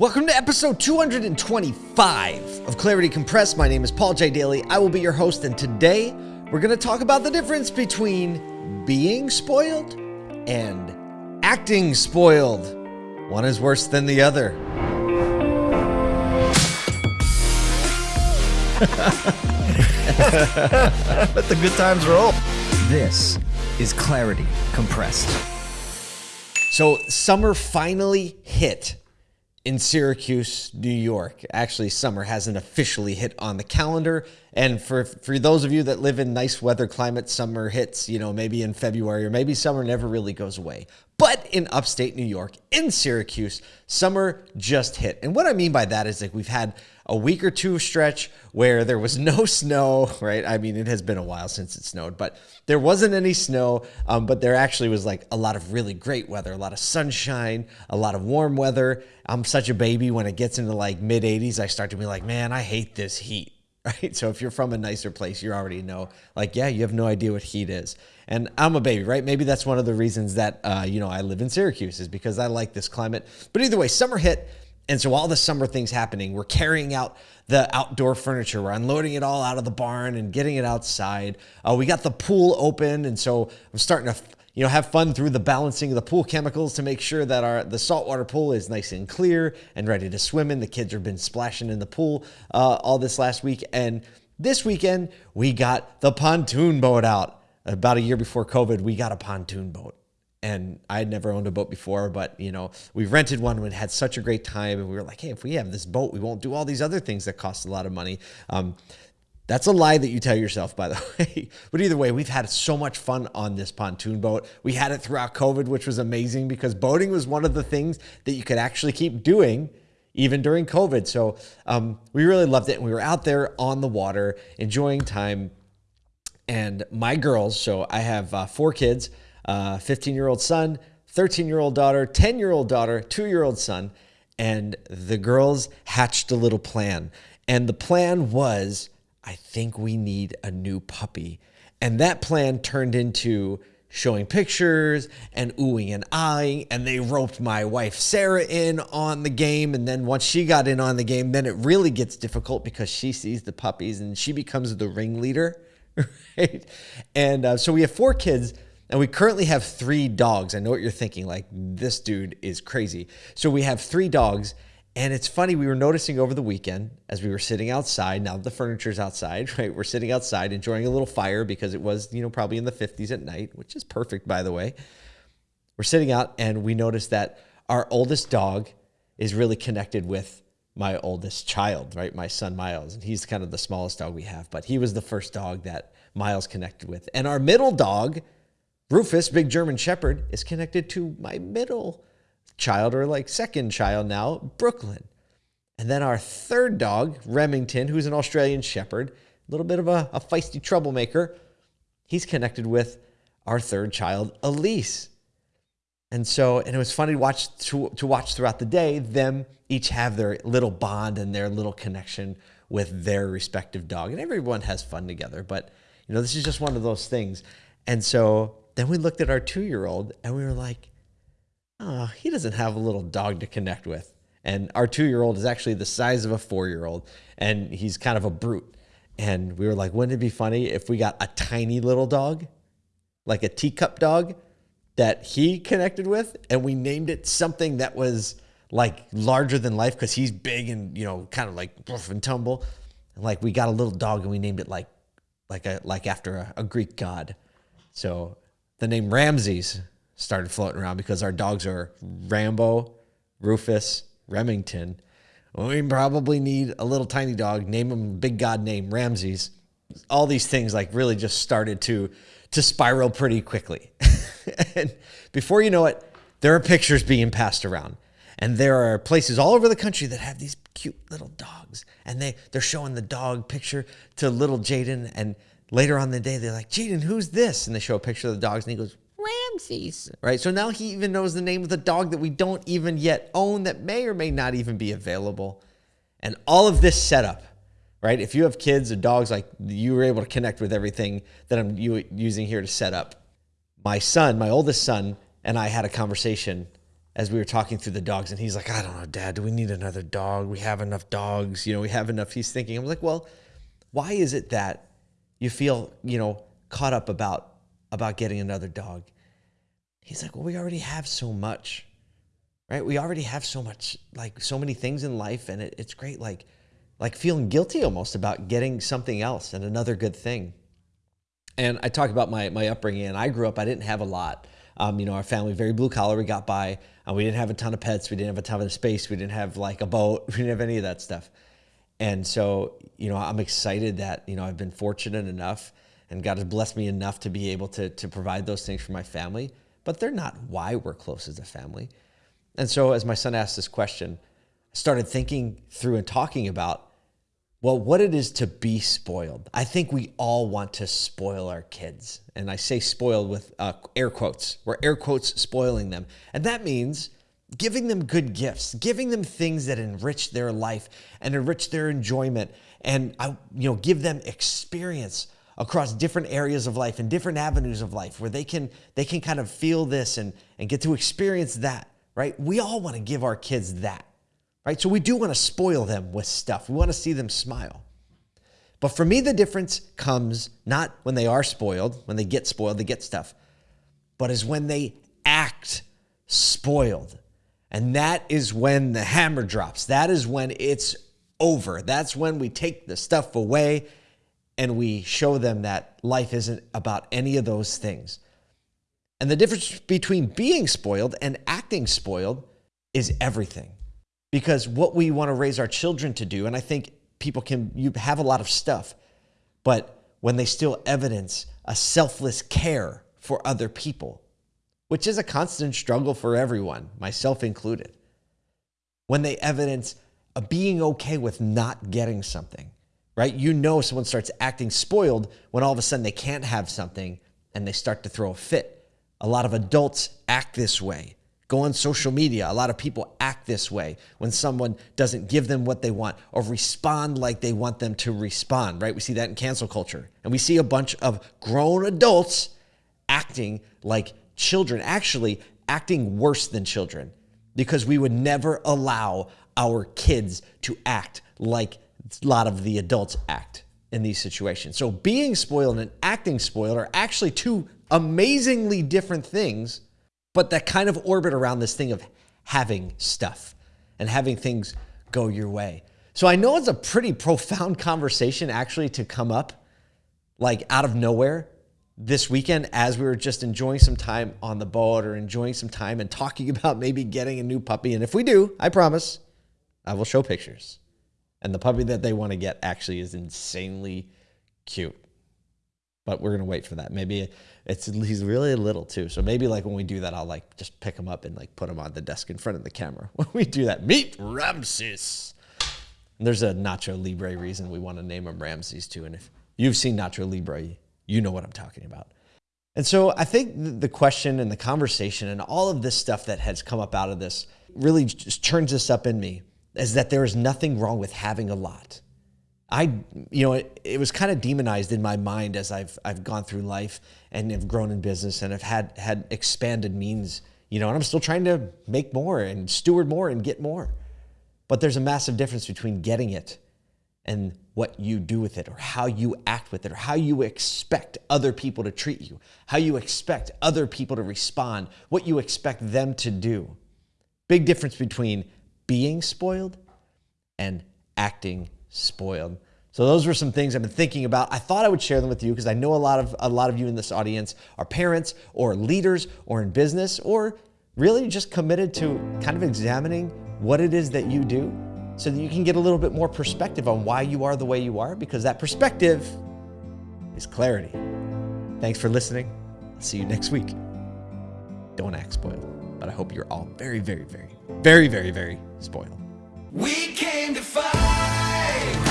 Welcome to episode 225 of Clarity Compressed. My name is Paul J. Daly. I will be your host, and today we're going to talk about the difference between being spoiled and acting spoiled. One is worse than the other. Let the good times roll. This is Clarity Compressed. So, summer finally hit in Syracuse, New York. Actually, summer hasn't officially hit on the calendar. And for for those of you that live in nice weather climate, summer hits, you know, maybe in February or maybe summer never really goes away. But in upstate New York, in Syracuse, summer just hit. And what I mean by that is like we've had a week or two stretch where there was no snow, right? I mean, it has been a while since it snowed, but there wasn't any snow. Um, but there actually was like a lot of really great weather, a lot of sunshine, a lot of warm weather. I'm such a baby when it gets into like mid 80s, I start to be like, man, I hate this heat. Right. So if you're from a nicer place, you already know, like, yeah, you have no idea what heat is. And I'm a baby, right? Maybe that's one of the reasons that, uh, you know, I live in Syracuse is because I like this climate. But either way, summer hit. And so all the summer things happening, we're carrying out the outdoor furniture. We're unloading it all out of the barn and getting it outside. Uh, we got the pool open, and so I'm starting to you know have fun through the balancing of the pool chemicals to make sure that our the saltwater pool is nice and clear and ready to swim in. The kids have been splashing in the pool uh, all this last week, and this weekend we got the pontoon boat out. About a year before COVID, we got a pontoon boat and I had never owned a boat before, but you know, we rented one and had such a great time. And we were like, hey, if we have this boat, we won't do all these other things that cost a lot of money. Um, that's a lie that you tell yourself, by the way. but either way, we've had so much fun on this pontoon boat. We had it throughout COVID, which was amazing because boating was one of the things that you could actually keep doing even during COVID. So um, we really loved it. And we were out there on the water enjoying time. And my girls, so I have uh, four kids. 15 year old son, 13 year old daughter, 10 year old daughter, two year old son. And the girls hatched a little plan. And the plan was I think we need a new puppy. And that plan turned into showing pictures and oohing and eyeing. And they roped my wife Sarah in on the game. And then once she got in on the game, then it really gets difficult because she sees the puppies and she becomes the ringleader. Right. And uh, so we have four kids and we currently have three dogs. I know what you're thinking, like, this dude is crazy. So we have three dogs. And it's funny, we were noticing over the weekend as we were sitting outside. Now that the furniture's outside, right? We're sitting outside enjoying a little fire because it was, you know, probably in the 50s at night, which is perfect, by the way. We're sitting out and we noticed that our oldest dog is really connected with my oldest child, right? My son Miles. And he's kind of the smallest dog we have, but he was the first dog that Miles connected with. And our middle dog Rufus, big German Shepherd, is connected to my middle child, or like second child now, Brooklyn. And then our third dog, Remington, who's an Australian Shepherd, a little bit of a, a feisty troublemaker, he's connected with our third child, Elise. And so, and it was funny to watch to, to watch throughout the day them each have their little bond and their little connection with their respective dog. And everyone has fun together. But you know, this is just one of those things. And so then we looked at our two year old and we were like, oh, he doesn't have a little dog to connect with. And our two year old is actually the size of a four year old and he's kind of a brute. And we were like, wouldn't it be funny if we got a tiny little dog, like a teacup dog that he connected with, and we named it something that was like larger than life because he's big and, you know, kind of like rough and tumble. And like we got a little dog and we named it like, like a, like after a, a Greek god. So the name Ramses started floating around because our dogs are Rambo, Rufus, Remington. We probably need a little tiny dog. Name him big god name Ramses. All these things like really just started to to spiral pretty quickly. and before you know it, there are pictures being passed around. And there are places all over the country that have these cute little dogs. And they, they're showing the dog picture to little Jaden. And later on the day, they're like, Jaden, who's this? And they show a picture of the dogs, and he goes, Ramses. Right? So now he even knows the name of the dog that we don't even yet own that may or may not even be available. And all of this setup, right? If you have kids or dogs, like you were able to connect with everything that I'm using here to set up. My son, my oldest son, and I had a conversation as we were talking through the dogs, and he's like, I don't know, Dad, do we need another dog? We have enough dogs. You know, we have enough. He's thinking, I'm like, well, why is it that you feel, you know, caught up about about getting another dog? He's like, well, we already have so much, right? We already have so much, like so many things in life, and it, it's great, like, like feeling guilty almost about getting something else and another good thing. And I talk about my my upbringing, and I grew up, I didn't have a lot. Um, you know, our family very blue collar. We got by. Uh, we didn't have a ton of pets. We didn't have a ton of space. We didn't have like a boat. We didn't have any of that stuff. And so, you know, I'm excited that you know I've been fortunate enough, and God has blessed me enough to be able to to provide those things for my family. But they're not why we're close as a family. And so, as my son asked this question, I started thinking through and talking about well, what it is to be spoiled. I think we all want to spoil our kids. And I say spoiled with uh, air quotes. We're air quotes spoiling them. And that means giving them good gifts, giving them things that enrich their life and enrich their enjoyment and I, you know, give them experience across different areas of life and different avenues of life where they can they can kind of feel this and and get to experience that, right? We all want to give our kids that right? So we do want to spoil them with stuff. We want to see them smile. But for me, the difference comes not when they are spoiled, when they get spoiled, they get stuff, but is when they act spoiled. And that is when the hammer drops. That is when it's over. That's when we take the stuff away and we show them that life isn't about any of those things. And the difference between being spoiled and acting spoiled is everything because what we want to raise our children to do, and I think people can, you have a lot of stuff, but when they still evidence a selfless care for other people, which is a constant struggle for everyone, myself included, when they evidence a being okay with not getting something, right? You know, someone starts acting spoiled when all of a sudden they can't have something and they start to throw a fit. A lot of adults act this way. Go on social media. A lot of people act this way when someone doesn't give them what they want or respond like they want them to respond, right? We see that in cancel culture. And we see a bunch of grown adults acting like children, actually acting worse than children because we would never allow our kids to act like a lot of the adults act in these situations. So being spoiled and acting spoiled are actually two amazingly different things but that kind of orbit around this thing of having stuff and having things go your way. So I know it's a pretty profound conversation actually to come up like out of nowhere this weekend as we were just enjoying some time on the boat or enjoying some time and talking about maybe getting a new puppy. And if we do, I promise I will show pictures. And the puppy that they want to get actually is insanely cute. But we're going to wait for that. Maybe it's he's really little too. So maybe like when we do that, I'll like just pick him up and like put him on the desk in front of the camera. When we do that, meet Ramses. And there's a Nacho Libre reason we want to name him Ramses too. And if you've seen Nacho Libre, you know what I'm talking about. And so I think the question and the conversation and all of this stuff that has come up out of this really just turns this up in me is that there is nothing wrong with having a lot. I, you know, it, it was kind of demonized in my mind as I've I've gone through life and have grown in business and have had had expanded means, you know, and I'm still trying to make more and steward more and get more. But there's a massive difference between getting it and what you do with it or how you act with it or how you expect other people to treat you, how you expect other people to respond, what you expect them to do. Big difference between being spoiled and acting spoiled. So those were some things I've been thinking about. I thought I would share them with you because I know a lot of a lot of you in this audience are parents or leaders or in business or really just committed to kind of examining what it is that you do so that you can get a little bit more perspective on why you are the way you are because that perspective is clarity. Thanks for listening. I'll see you next week. Don't act spoiled, but I hope you're all very, very, very, very, very, very spoiled. We came to fight.